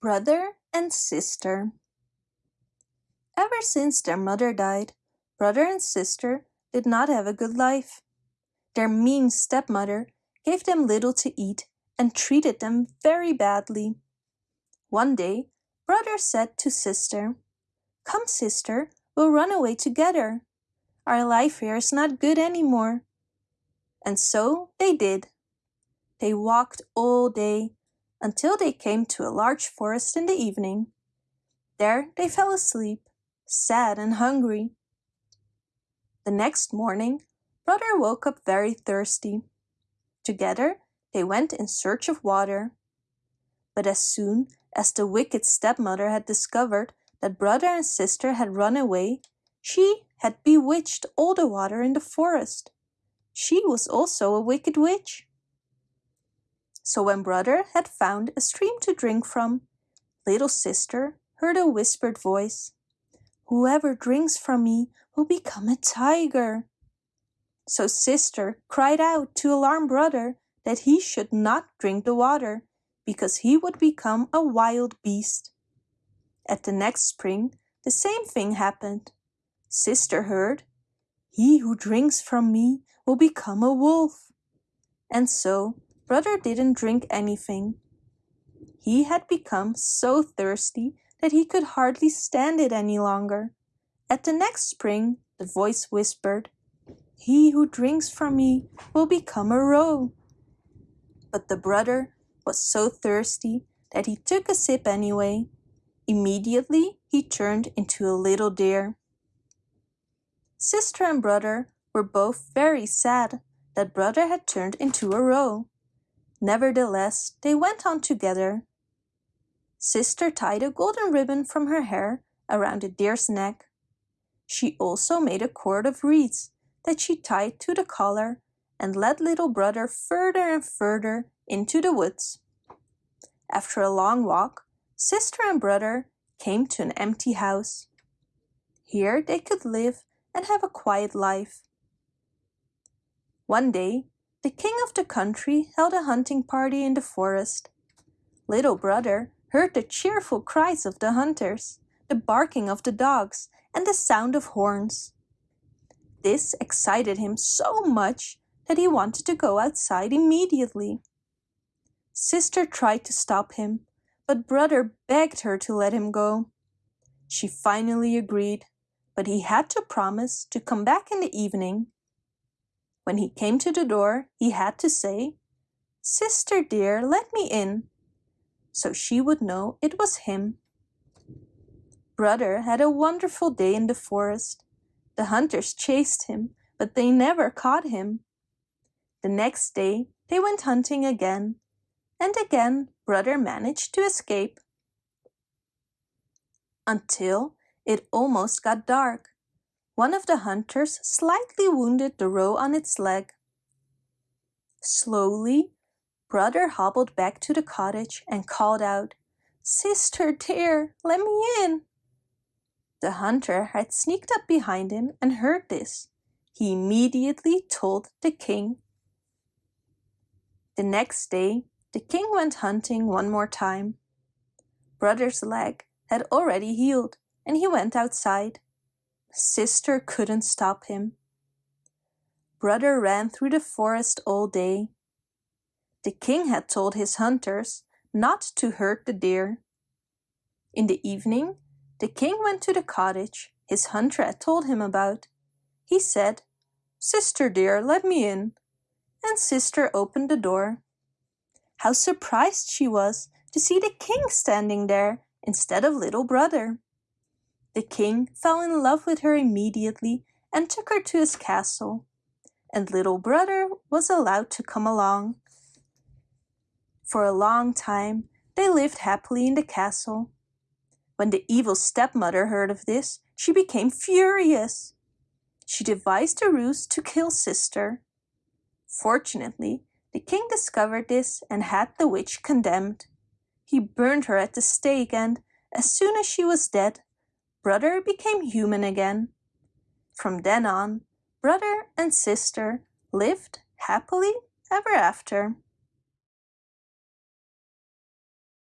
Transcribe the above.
Brother and Sister Ever since their mother died, brother and sister did not have a good life. Their mean stepmother gave them little to eat and treated them very badly. One day, brother said to sister, Come, sister, we'll run away together. Our life here is not good anymore. And so they did. They walked all day until they came to a large forest in the evening. There they fell asleep, sad and hungry. The next morning, brother woke up very thirsty. Together they went in search of water. But as soon as the wicked stepmother had discovered that brother and sister had run away, she had bewitched all the water in the forest. She was also a wicked witch. So when brother had found a stream to drink from, little sister heard a whispered voice. Whoever drinks from me will become a tiger. So sister cried out to alarm brother that he should not drink the water, because he would become a wild beast. At the next spring, the same thing happened. Sister heard, He who drinks from me will become a wolf. And so brother didn't drink anything. He had become so thirsty that he could hardly stand it any longer. At the next spring, the voice whispered, He who drinks from me will become a roe. But the brother was so thirsty that he took a sip anyway. Immediately he turned into a little deer. Sister and brother were both very sad that brother had turned into a roe. Nevertheless, they went on together. Sister tied a golden ribbon from her hair around the deer's neck. She also made a cord of reeds that she tied to the collar and led little brother further and further into the woods. After a long walk, sister and brother came to an empty house. Here they could live and have a quiet life. One day, the king of the country held a hunting party in the forest. Little brother heard the cheerful cries of the hunters, the barking of the dogs, and the sound of horns. This excited him so much that he wanted to go outside immediately. Sister tried to stop him, but brother begged her to let him go. She finally agreed, but he had to promise to come back in the evening. When he came to the door, he had to say, Sister dear, let me in, so she would know it was him brother had a wonderful day in the forest. The hunters chased him, but they never caught him. The next day they went hunting again, and again brother managed to escape. Until it almost got dark. One of the hunters slightly wounded the roe on its leg. Slowly, brother hobbled back to the cottage and called out, Sister dear, let me in. The hunter had sneaked up behind him and heard this. He immediately told the king. The next day, the king went hunting one more time. Brother's leg had already healed and he went outside. Sister couldn't stop him. Brother ran through the forest all day. The king had told his hunters not to hurt the deer. In the evening, the king went to the cottage his hunter had told him about. He said, Sister dear, let me in. And sister opened the door. How surprised she was to see the king standing there instead of little brother. The king fell in love with her immediately and took her to his castle. And little brother was allowed to come along. For a long time, they lived happily in the castle. When the evil stepmother heard of this, she became furious. She devised a ruse to kill sister. Fortunately, the king discovered this and had the witch condemned. He burned her at the stake and, as soon as she was dead, brother became human again. From then on, brother and sister lived happily ever after.